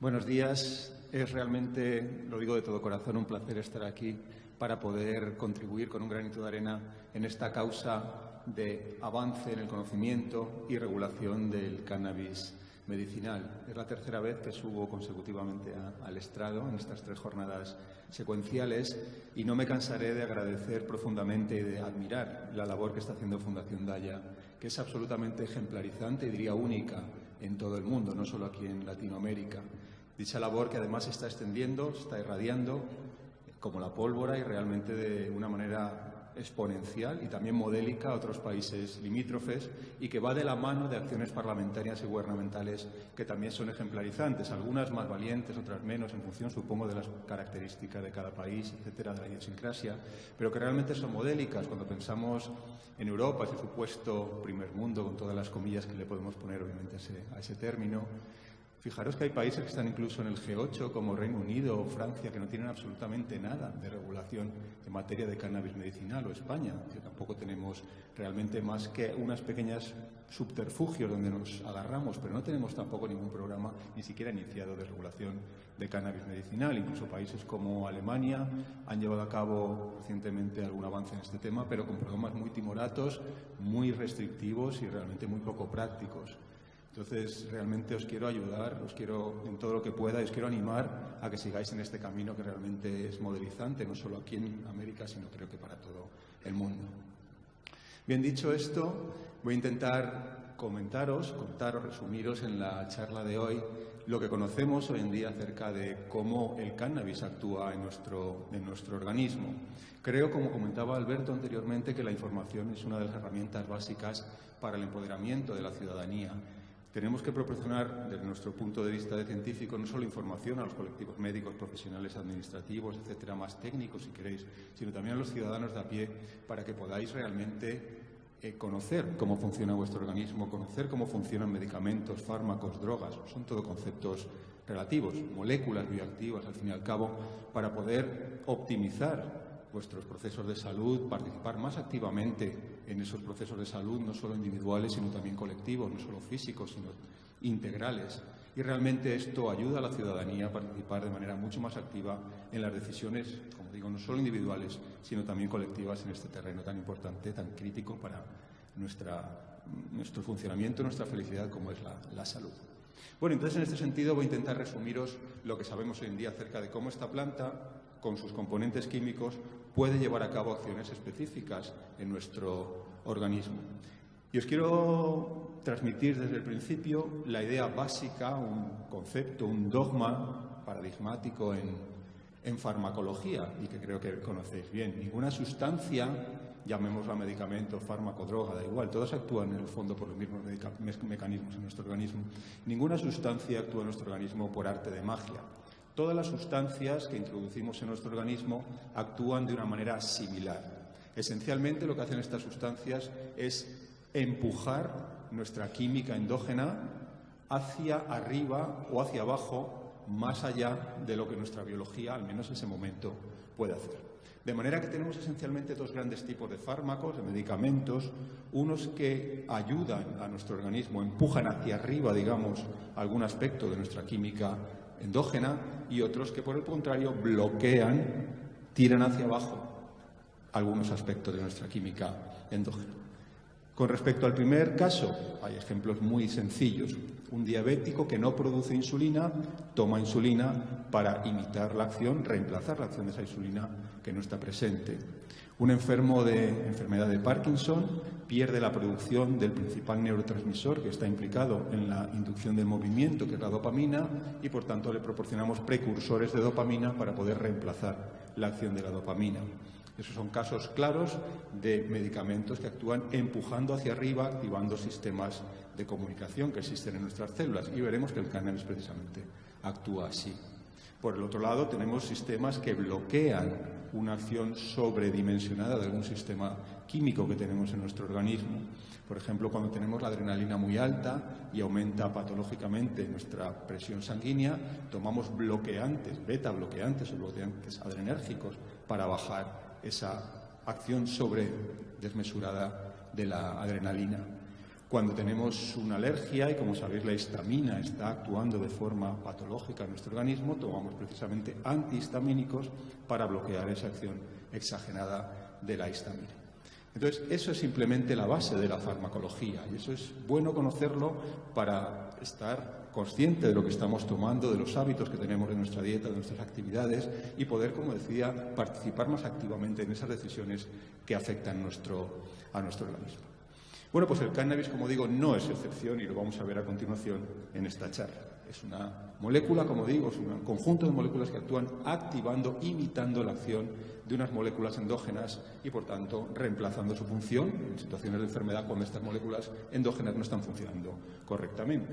Buenos días. Es realmente, lo digo de todo corazón, un placer estar aquí para poder contribuir con un granito de arena en esta causa de avance en el conocimiento y regulación del cannabis medicinal. Es la tercera vez que subo consecutivamente al estrado en estas tres jornadas secuenciales y no me cansaré de agradecer profundamente y de admirar la labor que está haciendo Fundación Daya, que es absolutamente ejemplarizante y diría única en todo el mundo, no solo aquí en Latinoamérica. Dicha labor que además se está extendiendo, se está irradiando como la pólvora y realmente de una manera exponencial y también modélica a otros países limítrofes y que va de la mano de acciones parlamentarias y gubernamentales que también son ejemplarizantes, algunas más valientes, otras menos, en función, supongo, de las características de cada país, etcétera, de la idiosincrasia, pero que realmente son modélicas. Cuando pensamos en Europa, ese supuesto primer mundo, con todas las comillas que le podemos poner, obviamente, a ese, a ese término, Fijaros que hay países que están incluso en el G8, como Reino Unido o Francia, que no tienen absolutamente nada de regulación en materia de cannabis medicinal, o España, que tampoco tenemos realmente más que unas pequeñas subterfugios donde nos agarramos, pero no tenemos tampoco ningún programa ni siquiera iniciado de regulación de cannabis medicinal. Incluso países como Alemania han llevado a cabo recientemente algún avance en este tema, pero con programas muy timoratos, muy restrictivos y realmente muy poco prácticos. Entonces, realmente os quiero ayudar, os quiero, en todo lo que pueda, os quiero animar a que sigáis en este camino que realmente es modelizante, no solo aquí en América, sino creo que para todo el mundo. Bien dicho esto, voy a intentar comentaros, contaros, resumiros en la charla de hoy lo que conocemos hoy en día acerca de cómo el cannabis actúa en nuestro, en nuestro organismo. Creo, como comentaba Alberto anteriormente, que la información es una de las herramientas básicas para el empoderamiento de la ciudadanía tenemos que proporcionar, desde nuestro punto de vista de científico, no solo información a los colectivos médicos, profesionales, administrativos, etcétera, más técnicos, si queréis, sino también a los ciudadanos de a pie, para que podáis realmente eh, conocer cómo funciona vuestro organismo, conocer cómo funcionan medicamentos, fármacos, drogas. Son todo conceptos relativos, moléculas bioactivas, al fin y al cabo, para poder optimizar vuestros procesos de salud, participar más activamente en esos procesos de salud, no solo individuales, sino también colectivos, no solo físicos, sino integrales. Y realmente esto ayuda a la ciudadanía a participar de manera mucho más activa en las decisiones, como digo, no solo individuales, sino también colectivas en este terreno tan importante, tan crítico para nuestra, nuestro funcionamiento, nuestra felicidad, como es la, la salud. Bueno, entonces en este sentido voy a intentar resumiros lo que sabemos hoy en día acerca de cómo esta planta, con sus componentes químicos, puede llevar a cabo acciones específicas en nuestro organismo. Y os quiero transmitir desde el principio la idea básica, un concepto, un dogma paradigmático en, en farmacología y que creo que conocéis bien. Ninguna sustancia, llamémosla medicamento, fármaco, droga, da igual, todas actúan en el fondo por los mismos mecanismos en nuestro organismo. Ninguna sustancia actúa en nuestro organismo por arte de magia. Todas las sustancias que introducimos en nuestro organismo actúan de una manera similar. Esencialmente lo que hacen estas sustancias es empujar nuestra química endógena hacia arriba o hacia abajo, más allá de lo que nuestra biología, al menos en ese momento, puede hacer. De manera que tenemos esencialmente dos grandes tipos de fármacos, de medicamentos, unos que ayudan a nuestro organismo, empujan hacia arriba, digamos, algún aspecto de nuestra química endógena y otros que, por el contrario, bloquean, tiran hacia abajo algunos aspectos de nuestra química endógena. Con respecto al primer caso, hay ejemplos muy sencillos. Un diabético que no produce insulina toma insulina para imitar la acción, reemplazar la acción de esa insulina que no está presente. Un enfermo de enfermedad de Parkinson pierde la producción del principal neurotransmisor que está implicado en la inducción del movimiento, que es la dopamina, y por tanto le proporcionamos precursores de dopamina para poder reemplazar la acción de la dopamina. Esos son casos claros de medicamentos que actúan empujando hacia arriba, activando sistemas de comunicación que existen en nuestras células. Y veremos que el cannabis precisamente actúa así. Por el otro lado, tenemos sistemas que bloquean una acción sobredimensionada de algún sistema químico que tenemos en nuestro organismo. Por ejemplo, cuando tenemos la adrenalina muy alta y aumenta patológicamente nuestra presión sanguínea, tomamos bloqueantes, beta bloqueantes o bloqueantes adrenérgicos para bajar esa acción sobre desmesurada de la adrenalina. Cuando tenemos una alergia y, como sabéis, la histamina está actuando de forma patológica en nuestro organismo, tomamos precisamente antihistamínicos para bloquear esa acción exagerada de la histamina. Entonces, eso es simplemente la base de la farmacología y eso es bueno conocerlo para estar consciente de lo que estamos tomando, de los hábitos que tenemos en nuestra dieta, de nuestras actividades y poder, como decía, participar más activamente en esas decisiones que afectan a nuestro organismo. Bueno, pues el cannabis, como digo, no es excepción y lo vamos a ver a continuación en esta charla. Es una molécula, como digo, es un conjunto de moléculas que actúan activando, imitando la acción de unas moléculas endógenas y, por tanto, reemplazando su función en situaciones de enfermedad cuando estas moléculas endógenas no están funcionando correctamente.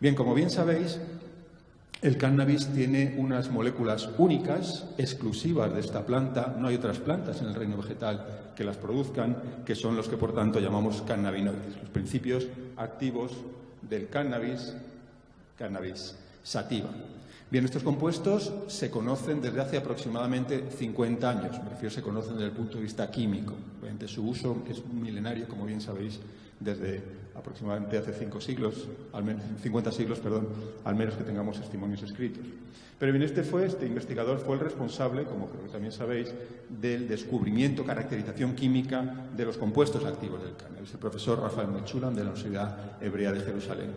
Bien, como bien sabéis, el cannabis tiene unas moléculas únicas, exclusivas de esta planta. No hay otras plantas en el reino vegetal que las produzcan, que son los que, por tanto, llamamos cannabinoides, los principios activos del cannabis, cannabis sativa. Bien, estos compuestos se conocen desde hace aproximadamente 50 años. Me refiero, se conocen desde el punto de vista químico. Obviamente, su uso es milenario, como bien sabéis, desde aproximadamente hace cinco siglos, al menos, 50 siglos, perdón, al menos que tengamos testimonios escritos. Pero bien, este fue, este investigador fue el responsable, como creo que también sabéis, del descubrimiento, caracterización química de los compuestos activos del cannabis, el profesor Rafael Mechulam de la Universidad Hebrea de Jerusalén.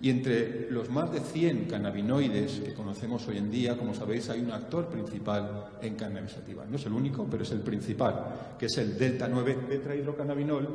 Y entre los más de 100 cannabinoides que conocemos hoy en día, como sabéis, hay un actor principal en cannabis sativa. No es el único, pero es el principal, que es el delta 9 tetrahidrocannabinol,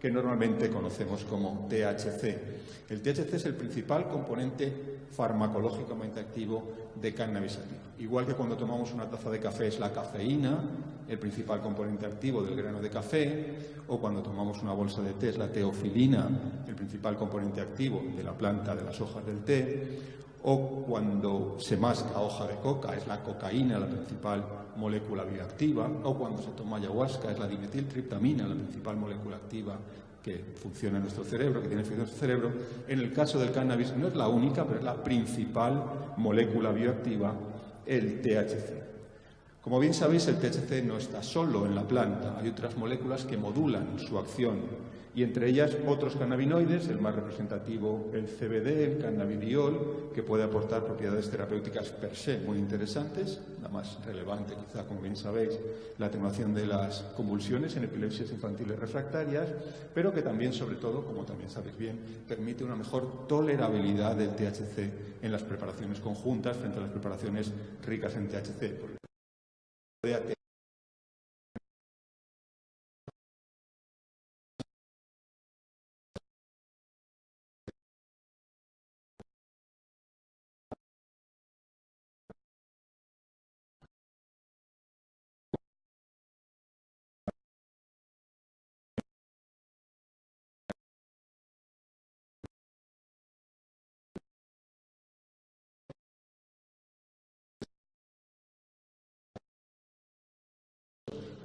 que normalmente conocemos como THC. El THC es el principal componente farmacológicamente activo de cannabis. Igual que cuando tomamos una taza de café es la cafeína, el principal componente activo del grano de café, o cuando tomamos una bolsa de té es la teofilina, el principal componente activo de la planta de las hojas del té, o cuando se masca hoja de coca es la cocaína la principal molécula bioactiva, o cuando se toma ayahuasca es la dimetiltriptamina la principal molécula activa que funciona en nuestro cerebro, que tiene efecto en nuestro cerebro. En el caso del cannabis no es la única, pero es la principal molécula bioactiva, el THC. Como bien sabéis, el THC no está solo en la planta, hay otras moléculas que modulan su acción y entre ellas otros cannabinoides, el más representativo el CBD, el cannabidiol, que puede aportar propiedades terapéuticas per se muy interesantes, la más relevante quizá, como bien sabéis, la atenuación de las convulsiones en epilepsias infantiles refractarias, pero que también, sobre todo, como también sabéis bien, permite una mejor tolerabilidad del THC en las preparaciones conjuntas frente a las preparaciones ricas en THC.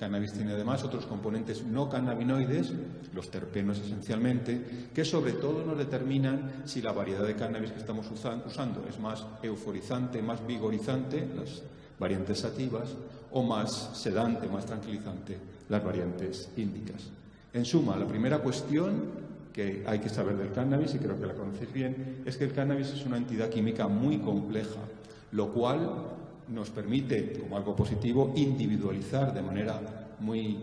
Cannabis tiene además otros componentes no cannabinoides, los terpenos esencialmente, que sobre todo nos determinan si la variedad de cannabis que estamos usando es más euforizante, más vigorizante, las variantes sativas, o más sedante, más tranquilizante, las variantes índicas. En suma, la primera cuestión que hay que saber del cannabis, y creo que la conocéis bien, es que el cannabis es una entidad química muy compleja, lo cual nos permite, como algo positivo, individualizar de manera muy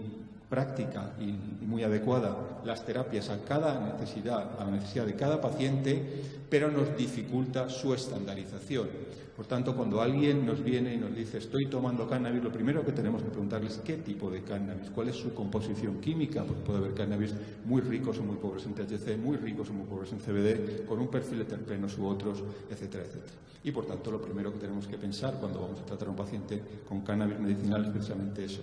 práctica y, muy adecuada las terapias a cada necesidad, a la necesidad de cada paciente, pero nos dificulta su estandarización. Por tanto, cuando alguien nos viene y nos dice estoy tomando cannabis, lo primero que tenemos que preguntarles es qué tipo de cannabis, cuál es su composición química, porque puede haber cannabis muy ricos o muy pobres en THC, muy ricos o muy pobres en CBD, con un perfil de terpenos u otros, etcétera, etcétera. Y por tanto, lo primero que tenemos que pensar cuando vamos a tratar a un paciente con cannabis medicinal es precisamente eso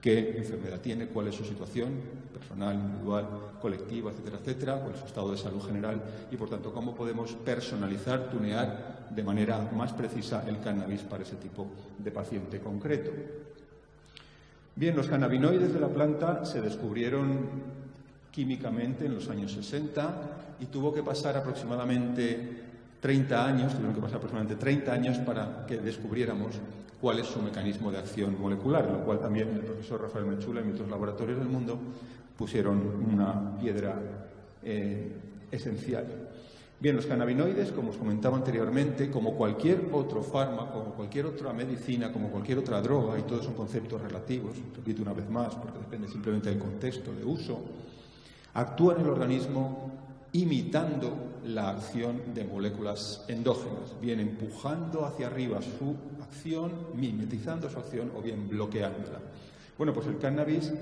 qué enfermedad tiene, cuál es su situación personal, individual, colectiva, etcétera, etcétera, cuál es su estado de salud general y, por tanto, cómo podemos personalizar, tunear de manera más precisa el cannabis para ese tipo de paciente concreto. Bien, los cannabinoides de la planta se descubrieron químicamente en los años 60 y tuvo que pasar aproximadamente 30 años, tuvieron que pasar aproximadamente 30 años para que descubriéramos cuál es su mecanismo de acción molecular, lo cual también el profesor Rafael Mechula y otros laboratorios del mundo pusieron una piedra eh, esencial. Bien, los cannabinoides, como os comentaba anteriormente, como cualquier otro fármaco, como cualquier otra medicina, como cualquier otra droga, y todos son conceptos relativos, repito una vez más, porque depende simplemente del contexto de uso, actúan en el organismo imitando la acción de moléculas endógenas, bien empujando hacia arriba su acción, mimetizando su acción o bien bloqueándola. Bueno, pues el cannabis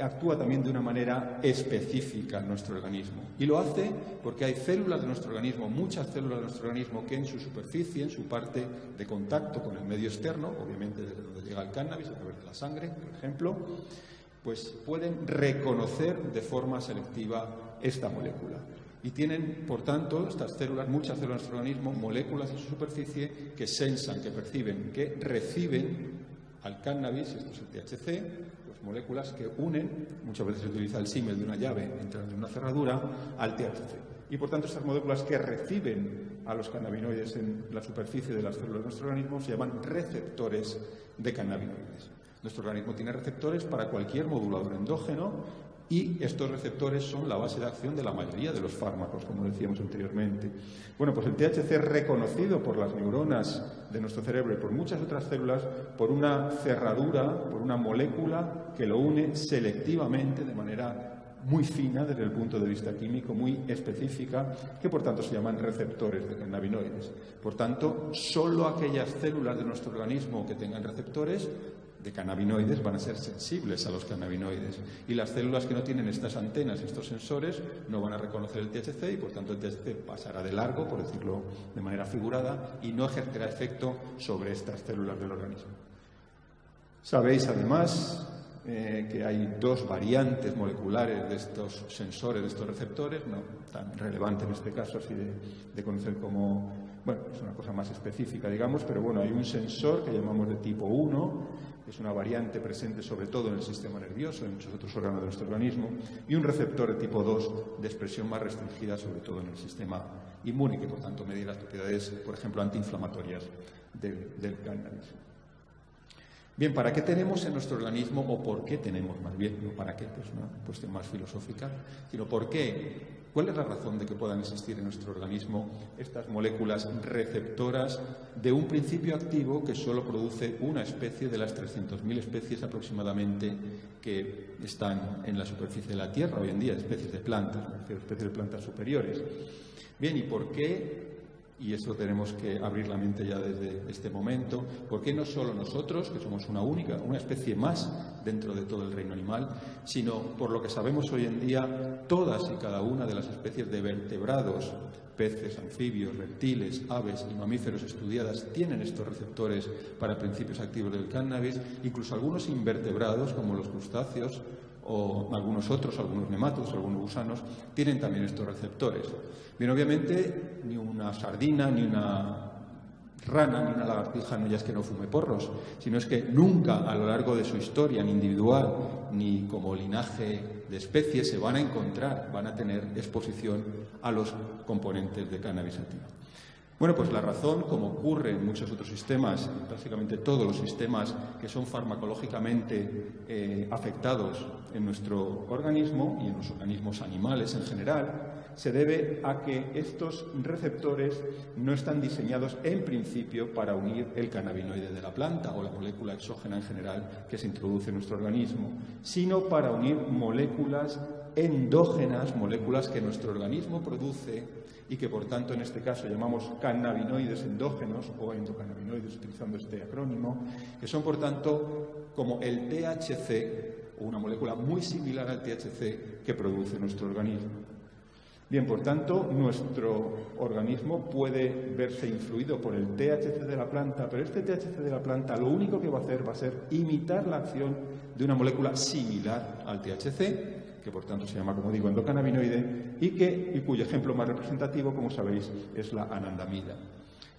actúa también de una manera específica en nuestro organismo. Y lo hace porque hay células de nuestro organismo, muchas células de nuestro organismo, que en su superficie, en su parte de contacto con el medio externo, obviamente desde donde llega el cannabis, a través de la sangre, por ejemplo, pues pueden reconocer de forma selectiva esta molécula. Y tienen, por tanto, estas células, muchas células de nuestro organismo, moléculas en su superficie que sensan, que perciben, que reciben al cannabis, esto es el THC, las moléculas que unen, muchas veces se utiliza el símil de una llave entrando en una cerradura, al THC. Y por tanto, estas moléculas que reciben a los cannabinoides en la superficie de las células de nuestro organismo se llaman receptores de cannabinoides. Nuestro organismo tiene receptores para cualquier modulador endógeno y estos receptores son la base de acción de la mayoría de los fármacos, como decíamos anteriormente. Bueno, pues el THC es reconocido por las neuronas de nuestro cerebro y por muchas otras células por una cerradura, por una molécula que lo une selectivamente de manera muy fina desde el punto de vista químico, muy específica, que por tanto se llaman receptores de cannabinoides. Por tanto, solo aquellas células de nuestro organismo que tengan receptores de cannabinoides van a ser sensibles a los cannabinoides y las células que no tienen estas antenas, estos sensores, no van a reconocer el THC y por tanto el THC pasará de largo, por decirlo de manera figurada, y no ejercerá efecto sobre estas células del organismo. Sabéis además eh, que hay dos variantes moleculares de estos sensores, de estos receptores, no tan relevante en este caso así de, de conocer como, bueno, es una cosa más específica, digamos, pero bueno, hay un sensor que llamamos de tipo 1 es una variante presente sobre todo en el sistema nervioso, en muchos otros órganos de nuestro organismo, y un receptor de tipo 2 de expresión más restringida sobre todo en el sistema inmune, que por tanto medir las propiedades, por ejemplo, antiinflamatorias del, del cannabis. Bien, ¿para qué tenemos en nuestro organismo o por qué tenemos más bien? No para qué, pues una cuestión más filosófica, sino por qué ¿Cuál es la razón de que puedan existir en nuestro organismo estas moléculas receptoras de un principio activo que solo produce una especie de las 300.000 especies aproximadamente que están en la superficie de la Tierra hoy en día, especies de plantas, especies de plantas superiores? Bien, ¿y por qué y eso tenemos que abrir la mente ya desde este momento, ¿por qué no solo nosotros, que somos una única, una especie más dentro de todo el reino animal, sino por lo que sabemos hoy en día, todas y cada una de las especies de vertebrados, peces, anfibios, reptiles, aves y mamíferos estudiadas tienen estos receptores para principios activos del cannabis, incluso algunos invertebrados como los crustáceos o algunos otros, algunos nematos, algunos gusanos, tienen también estos receptores. Bien, obviamente, ni una sardina, ni una rana, ni una lagartija no ya es que no fume porros, sino es que nunca a lo largo de su historia, ni individual, ni como linaje de especies, se van a encontrar, van a tener exposición a los componentes de cannabis activo. Bueno, pues la razón, como ocurre en muchos otros sistemas, prácticamente todos los sistemas que son farmacológicamente eh, afectados en nuestro organismo y en los organismos animales en general, se debe a que estos receptores no están diseñados en principio para unir el cannabinoide de la planta o la molécula exógena en general que se introduce en nuestro organismo, sino para unir moléculas endógenas, moléculas que nuestro organismo produce y que por tanto en este caso llamamos cannabinoides endógenos o endocannabinoides utilizando este acrónimo, que son por tanto como el THC o una molécula muy similar al THC que produce nuestro organismo. Bien, por tanto, nuestro organismo puede verse influido por el THC de la planta, pero este THC de la planta lo único que va a hacer va a ser imitar la acción de una molécula similar al THC, que por tanto se llama, como digo, endocannabinoide, y, que, y cuyo ejemplo más representativo, como sabéis, es la anandamida.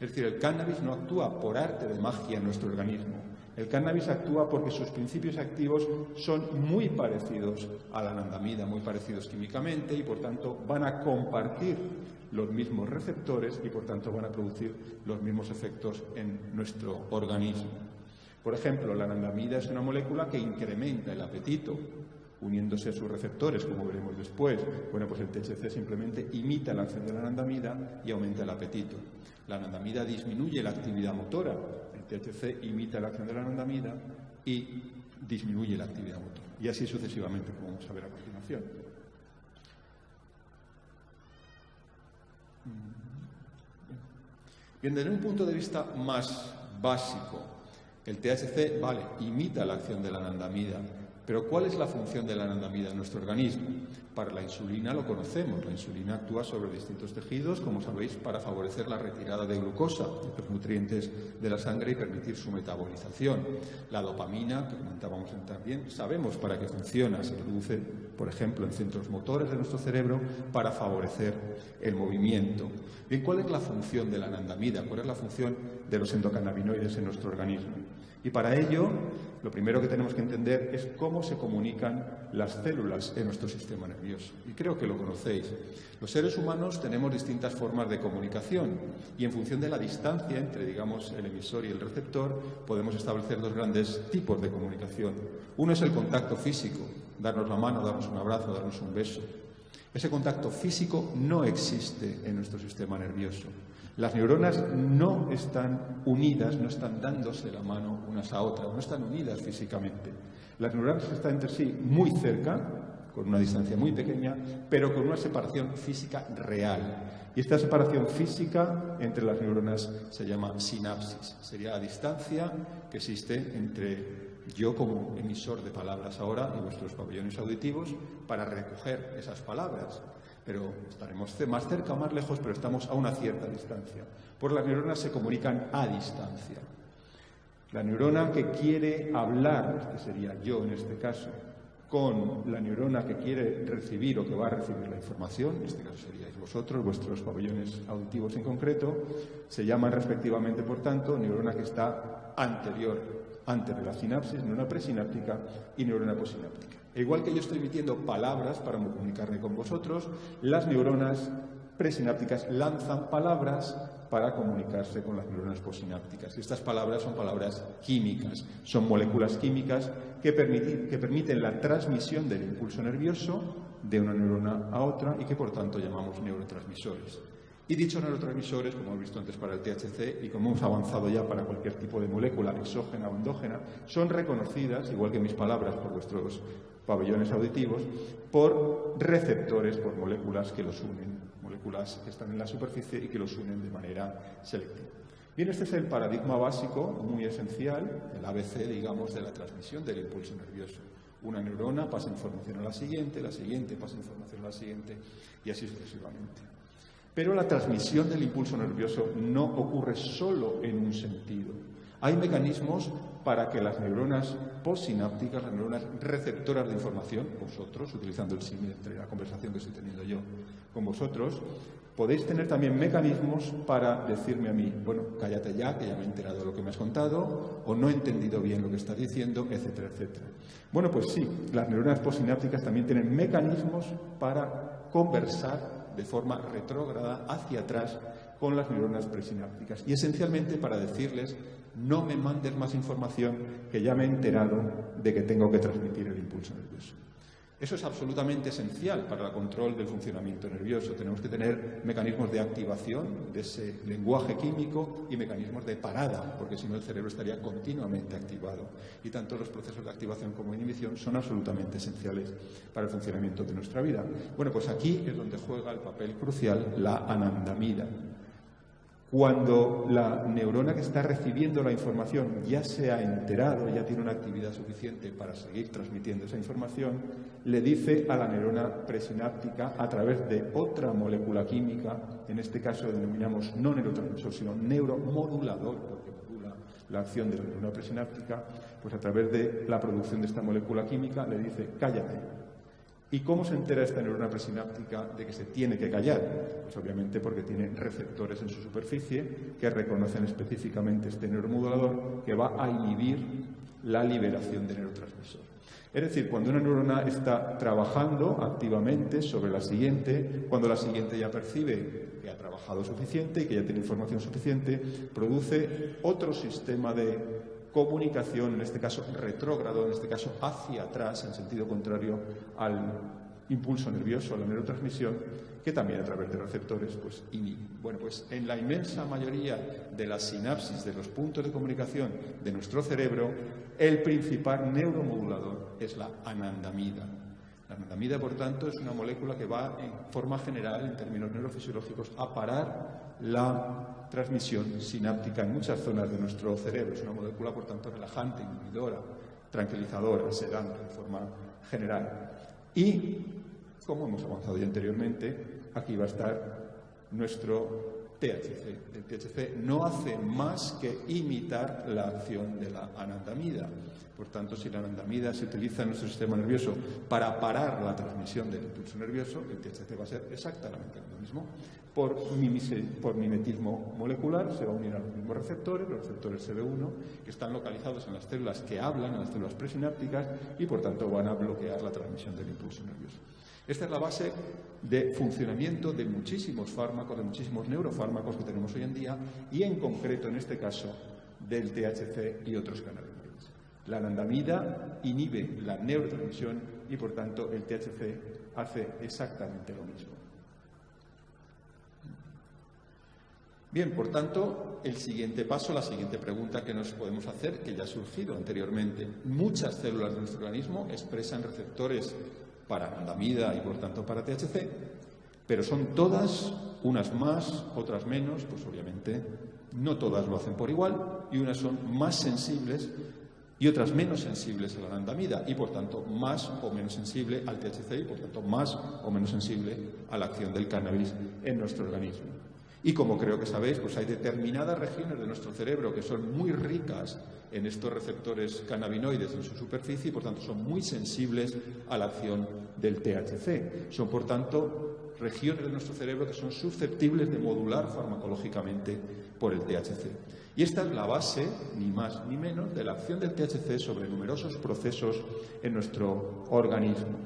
Es decir, el cannabis no actúa por arte de magia en nuestro organismo. El cannabis actúa porque sus principios activos son muy parecidos a la anandamida, muy parecidos químicamente y por tanto van a compartir los mismos receptores y, por tanto, van a producir los mismos efectos en nuestro organismo. Por ejemplo, la anandamida es una molécula que incrementa el apetito, uniéndose a sus receptores, como veremos después. Bueno, pues el THC simplemente imita la acción de la anandamida y aumenta el apetito. La anandamida disminuye la actividad motora, el THC imita la acción de la anandamida y disminuye la actividad motora. Y así sucesivamente, como vamos a ver a continuación. Bien, desde un punto de vista más básico, el THC, vale, imita la acción de la anandamida, pero ¿cuál es la función de la anandamida en nuestro organismo? Para la insulina lo conocemos. La insulina actúa sobre distintos tejidos, como sabéis, para favorecer la retirada de glucosa, de los nutrientes de la sangre y permitir su metabolización. La dopamina, que comentábamos también, sabemos para qué funciona. Se produce, por ejemplo, en centros motores de nuestro cerebro para favorecer el movimiento. Bien, ¿cuál es la función de la anandamida? ¿Cuál es la función de los endocannabinoides en nuestro organismo? Y para ello, lo primero que tenemos que entender es cómo se comunican las células en nuestro sistema nervioso. Y creo que lo conocéis. Los seres humanos tenemos distintas formas de comunicación y en función de la distancia entre, digamos, el emisor y el receptor, podemos establecer dos grandes tipos de comunicación. Uno es el contacto físico, darnos la mano, darnos un abrazo, darnos un beso. Ese contacto físico no existe en nuestro sistema nervioso. Las neuronas no están unidas, no están dándose la mano unas a otras, no están unidas físicamente. Las neuronas están entre sí muy cerca, con una distancia muy pequeña, pero con una separación física real. Y esta separación física entre las neuronas se llama sinapsis. Sería la distancia que existe entre yo como emisor de palabras ahora y vuestros pabellones auditivos para recoger esas palabras pero estaremos más cerca o más lejos, pero estamos a una cierta distancia. Por las neuronas se comunican a distancia. La neurona que quiere hablar, que sería yo en este caso, con la neurona que quiere recibir o que va a recibir la información, en este caso seríais vosotros, vuestros pabellones auditivos en concreto, se llaman respectivamente, por tanto, neurona que está anterior, antes de la sinapsis, neurona presináptica y neurona posináptica. E igual que yo estoy emitiendo palabras para comunicarme con vosotros, las neuronas presinápticas lanzan palabras para comunicarse con las neuronas posinápticas. Estas palabras son palabras químicas, son moléculas químicas que permiten la transmisión del impulso nervioso de una neurona a otra y que por tanto llamamos neurotransmisores. Y dichos neurotransmisores, como hemos visto antes para el THC y como hemos avanzado ya para cualquier tipo de molécula exógena o endógena, son reconocidas, igual que mis palabras, por vuestros pabellones auditivos, por receptores, por moléculas que los unen, moléculas que están en la superficie y que los unen de manera selectiva. Bien, este es el paradigma básico, muy esencial, el ABC, digamos, de la transmisión del impulso nervioso. Una neurona pasa información a la siguiente, la siguiente pasa información a la siguiente y así sucesivamente. Pero la transmisión del impulso nervioso no ocurre solo en un sentido. Hay mecanismos para que las neuronas postsinápticas, las neuronas receptoras de información, vosotros, utilizando el símil entre la conversación que estoy teniendo yo con vosotros, podéis tener también mecanismos para decirme a mí, bueno, cállate ya, que ya me he enterado de lo que me has contado, o no he entendido bien lo que estás diciendo, etcétera, etcétera. Bueno, pues sí, las neuronas postsinápticas también tienen mecanismos para conversar de forma retrógrada hacia atrás con las neuronas presinápticas. Y esencialmente para decirles, no me mandes más información que ya me he enterado de que tengo que transmitir el impulso nervioso. Eso es absolutamente esencial para el control del funcionamiento nervioso. Tenemos que tener mecanismos de activación de ese lenguaje químico y mecanismos de parada, porque si no el cerebro estaría continuamente activado. Y tanto los procesos de activación como inhibición son absolutamente esenciales para el funcionamiento de nuestra vida. Bueno, pues aquí es donde juega el papel crucial la anandamida, cuando la neurona que está recibiendo la información ya se ha enterado, ya tiene una actividad suficiente para seguir transmitiendo esa información, le dice a la neurona presináptica a través de otra molécula química, en este caso denominamos no neurotransmisor, sino neuromodulador, porque modula la acción de la neurona presináptica, pues a través de la producción de esta molécula química le dice cállate, ¿Y cómo se entera esta neurona presináptica de que se tiene que callar? Pues obviamente porque tiene receptores en su superficie que reconocen específicamente este neuromodulador que va a inhibir la liberación de neurotransmisor. Es decir, cuando una neurona está trabajando activamente sobre la siguiente, cuando la siguiente ya percibe que ha trabajado suficiente y que ya tiene información suficiente, produce otro sistema de comunicación, en este caso retrógrado, en este caso hacia atrás, en sentido contrario al impulso nervioso, a la neurotransmisión, que también a través de receptores pues Bueno, pues en la inmensa mayoría de las sinapsis de los puntos de comunicación de nuestro cerebro, el principal neuromodulador es la anandamida. La anandamida, por tanto, es una molécula que va en forma general, en términos neurofisiológicos, a parar la transmisión sináptica en muchas zonas de nuestro cerebro. Es una molécula, por tanto, relajante, inhibidora, tranquilizadora, sedante, en forma general. Y, como hemos avanzado ya anteriormente, aquí va a estar nuestro THC. El THC no hace más que imitar la acción de la anandamida. Por tanto, si la anandamida se utiliza en nuestro sistema nervioso para parar la transmisión del impulso nervioso, el THC va a ser exactamente lo mismo. Por, mimetismo molecular se va a unir a los mismos receptores, los receptores CB1, que están localizados en las células que hablan, en las células presinápticas, y por tanto van a bloquear la transmisión del impulso nervioso. Esta es la base de funcionamiento de muchísimos fármacos, de muchísimos neurofármacos que tenemos hoy en día y en concreto, en este caso, del THC y otros cannabinoides. La anandamida inhibe la neurotransmisión y, por tanto, el THC hace exactamente lo mismo. Bien, por tanto, el siguiente paso, la siguiente pregunta que nos podemos hacer, que ya ha surgido anteriormente. Muchas células de nuestro organismo expresan receptores para anandamida y por tanto para THC, pero son todas, unas más, otras menos, pues obviamente no todas lo hacen por igual y unas son más sensibles y otras menos sensibles a la anandamida y por tanto más o menos sensible al THC y por tanto más o menos sensible a la acción del cannabis en nuestro organismo. Y como creo que sabéis, pues hay determinadas regiones de nuestro cerebro que son muy ricas en estos receptores cannabinoides en su superficie y por tanto son muy sensibles a la acción del THC. Son por tanto regiones de nuestro cerebro que son susceptibles de modular farmacológicamente por el THC. Y esta es la base, ni más ni menos, de la acción del THC sobre numerosos procesos en nuestro organismo.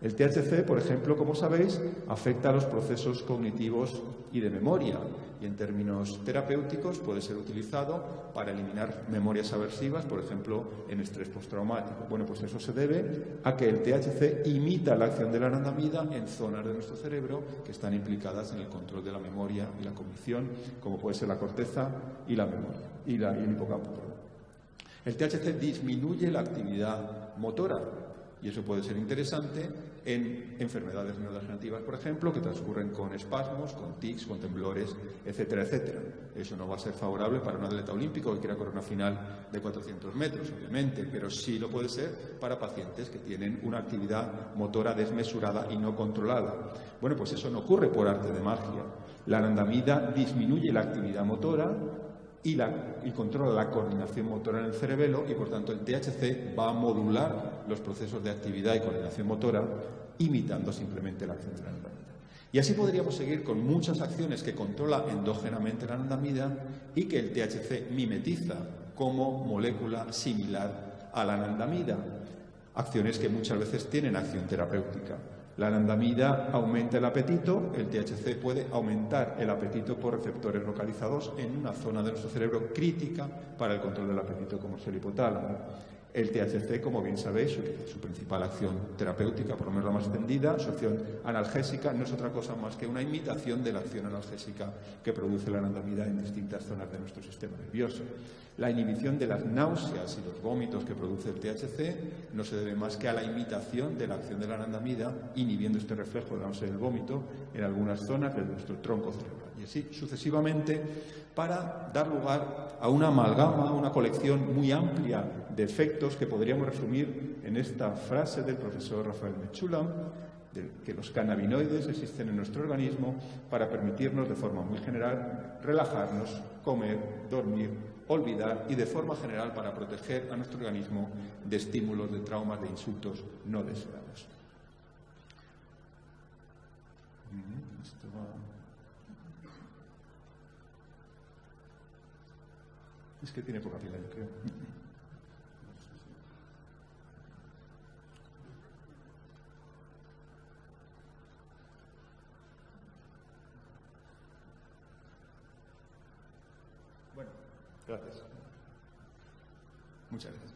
El THC, por ejemplo, como sabéis, afecta a los procesos cognitivos y de memoria y en términos terapéuticos puede ser utilizado para eliminar memorias aversivas, por ejemplo, en estrés postraumático. Bueno, pues eso se debe a que el THC imita la acción de la anandamida en zonas de nuestro cerebro que están implicadas en el control de la memoria y la cognición, como puede ser la corteza y la memoria y, la, y el hipocampo. El THC disminuye la actividad motora y eso puede ser interesante en enfermedades neurodegenerativas, por ejemplo, que transcurren con espasmos, con tics, con temblores, etcétera, etcétera. Eso no va a ser favorable para un atleta olímpico que quiera correr una final de 400 metros, obviamente, pero sí lo puede ser para pacientes que tienen una actividad motora desmesurada y no controlada. Bueno, pues eso no ocurre por arte de magia. La anandamida disminuye la actividad motora, y, controla la coordinación motora en el cerebelo y, por tanto, el THC va a modular los procesos de actividad y coordinación motora imitando simplemente la acción de la anandamida. Y así podríamos seguir con muchas acciones que controla endógenamente la anandamida y que el THC mimetiza como molécula similar a la anandamida. Acciones que muchas veces tienen acción terapéutica. La anandamida aumenta el apetito, el THC puede aumentar el apetito por receptores localizados en una zona de nuestro cerebro crítica para el control del apetito, como es el hipotálamo. El THC, como bien sabéis, su principal acción terapéutica, por lo menos la más extendida, su acción analgésica, no es otra cosa más que una imitación de la acción analgésica que produce la anandamida en distintas zonas de nuestro sistema nervioso. La inhibición de las náuseas y los vómitos que produce el THC no se debe más que a la imitación de la acción de la anandamida, inhibiendo este reflejo de la náusea y el vómito en algunas zonas de nuestro tronco cerebral. Y así sucesivamente para dar lugar a una amalgama, una colección muy amplia de efectos que podríamos resumir en esta frase del profesor Rafael Mechulam, de que los cannabinoides existen en nuestro organismo para permitirnos de forma muy general relajarnos, comer, dormir, olvidar y de forma general para proteger a nuestro organismo de estímulos, de traumas, de insultos no deseados. Es que tiene poca pila, creo. Gracias. Muchas gracias.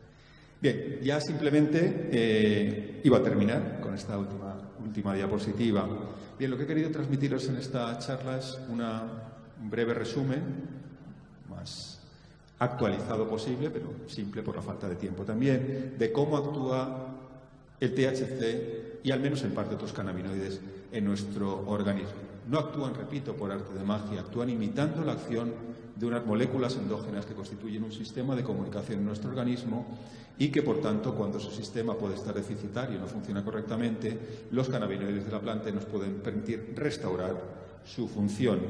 Bien, ya simplemente eh, iba a terminar con esta última, última diapositiva. Bien, lo que he querido transmitiros en esta charla es un breve resumen, más actualizado posible, pero simple por la falta de tiempo también, de cómo actúa el THC y al menos en parte otros cannabinoides en nuestro organismo. No actúan, repito, por arte de magia, actúan imitando la acción de unas moléculas endógenas que constituyen un sistema de comunicación en nuestro organismo y que, por tanto, cuando ese sistema puede estar deficitario y no funciona correctamente, los cannabinoides de la planta nos pueden permitir restaurar su función.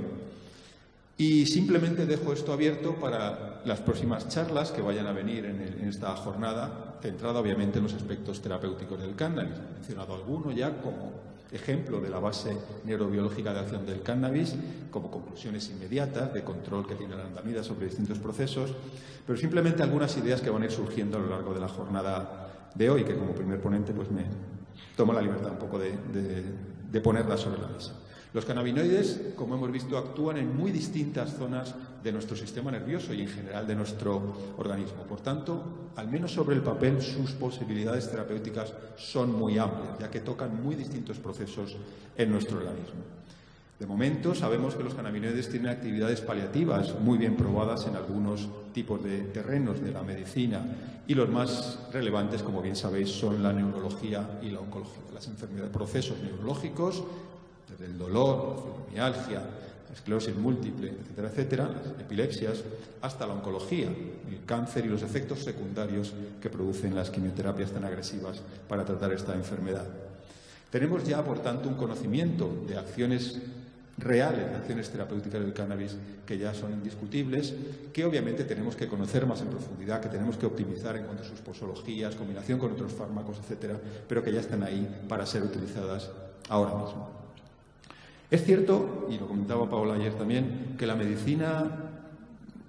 Y simplemente dejo esto abierto para las próximas charlas que vayan a venir en, esta jornada, centrada obviamente en los aspectos terapéuticos del cannabis. He mencionado alguno ya como ejemplo de la base neurobiológica de acción del cannabis, como conclusiones inmediatas de control que tiene la andamida sobre distintos procesos, pero simplemente algunas ideas que van a ir surgiendo a lo largo de la jornada de hoy, que como primer ponente pues me tomo la libertad un poco de, de ponerlas sobre la mesa. Los cannabinoides, como hemos visto, actúan en muy distintas zonas de nuestro sistema nervioso y en general de nuestro organismo. Por tanto, al menos sobre el papel, sus posibilidades terapéuticas son muy amplias, ya que tocan muy distintos procesos en nuestro organismo. De momento, sabemos que los cannabinoides tienen actividades paliativas muy bien probadas en algunos tipos de terrenos de la medicina y los más relevantes, como bien sabéis, son la neurología y la oncología, las enfermedades, procesos neurológicos desde el dolor, la fibromialgia, la esclerosis múltiple, etcétera, etcétera, epilepsias, hasta la oncología, el cáncer y los efectos secundarios que producen las quimioterapias tan agresivas para tratar esta enfermedad. Tenemos ya, por tanto, un conocimiento de acciones reales, de acciones terapéuticas del cannabis que ya son indiscutibles, que obviamente tenemos que conocer más en profundidad, que tenemos que optimizar en cuanto a sus posologías, combinación con otros fármacos, etcétera, pero que ya están ahí para ser utilizadas ahora mismo. Es cierto, y lo comentaba Paola ayer también, que la medicina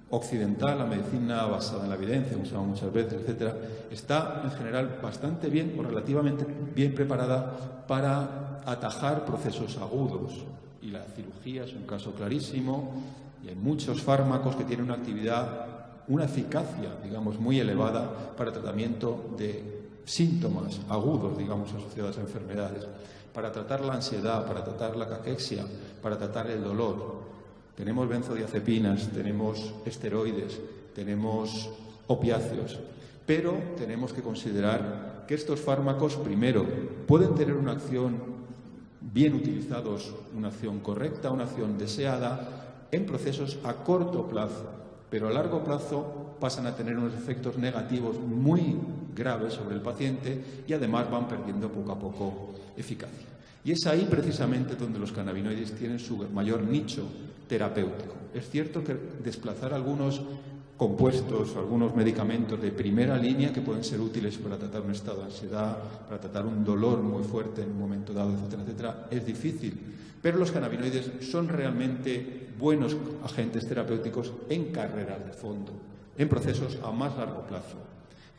occidental, la medicina basada en la evidencia, usada muchas veces, etcétera, está en general bastante bien o relativamente bien preparada para atajar procesos agudos. Y la cirugía es un caso clarísimo, y hay muchos fármacos que tienen una actividad, una eficacia, digamos, muy elevada para tratamiento de síntomas agudos, digamos, asociados a enfermedades para tratar la ansiedad, para tratar la caquexia, para tratar el dolor. Tenemos benzodiazepinas, tenemos esteroides, tenemos opiáceos, pero tenemos que considerar que estos fármacos, primero, pueden tener una acción bien utilizados, una acción correcta, una acción deseada, en procesos a corto plazo, pero a largo plazo pasan a tener unos efectos negativos muy graves sobre el paciente y además van perdiendo poco a poco eficacia. Y es ahí precisamente donde los cannabinoides tienen su mayor nicho terapéutico. Es cierto que desplazar algunos compuestos, algunos medicamentos de primera línea que pueden ser útiles para tratar un estado de ansiedad, para tratar un dolor muy fuerte en un momento dado, etcétera, etcétera, es difícil. Pero los cannabinoides son realmente buenos agentes terapéuticos en carreras de fondo, en procesos a más largo plazo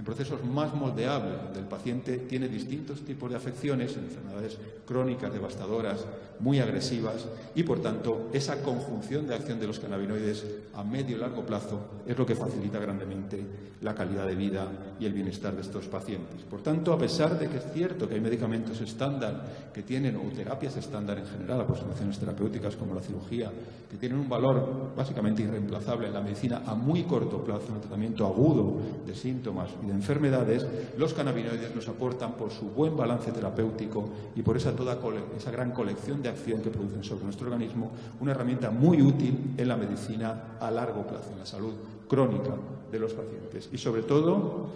en procesos más moldeables, donde el paciente tiene distintos tipos de afecciones, enfermedades crónicas, devastadoras, muy agresivas, y por tanto esa conjunción de acción de los cannabinoides a medio y largo plazo es lo que facilita grandemente la calidad de vida y el bienestar de estos pacientes. Por tanto, a pesar de que es cierto que hay medicamentos estándar que tienen, o terapias estándar en general, aproximaciones terapéuticas como la cirugía, que tienen un valor básicamente irreemplazable en la medicina a muy corto plazo, en el tratamiento agudo de síntomas y de enfermedades, los cannabinoides nos aportan por su buen balance terapéutico y por esa, toda, esa gran colección de acción que producen sobre nuestro organismo, una herramienta muy útil en la medicina a largo plazo, en la salud crónica de los pacientes. Y sobre todo,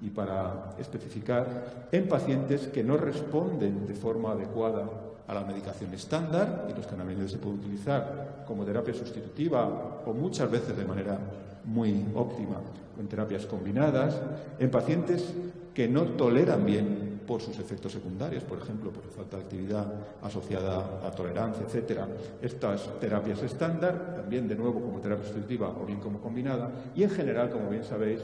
y para especificar, en pacientes que no responden de forma adecuada a la medicación estándar, y los cannabinoides se pueden utilizar como terapia sustitutiva o muchas veces de manera muy óptima en terapias combinadas, en pacientes que no toleran bien por sus efectos secundarios, por ejemplo, por falta de actividad asociada a tolerancia, etcétera. Estas terapias estándar, también de nuevo como terapia sustitutiva o bien como combinada, y en general, como bien sabéis,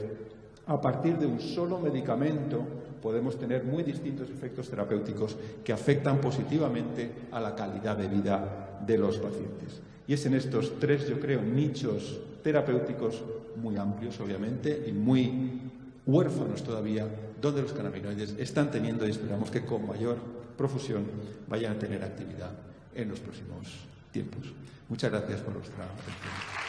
a partir de un solo medicamento podemos tener muy distintos efectos terapéuticos que afectan positivamente a la calidad de vida de los pacientes. Y es en estos tres, yo creo, nichos terapéuticos muy amplios, obviamente, y muy huérfanos todavía, donde los cannabinoides están teniendo y esperamos que con mayor profusión vayan a tener actividad en los próximos tiempos. Muchas gracias por vuestra atención.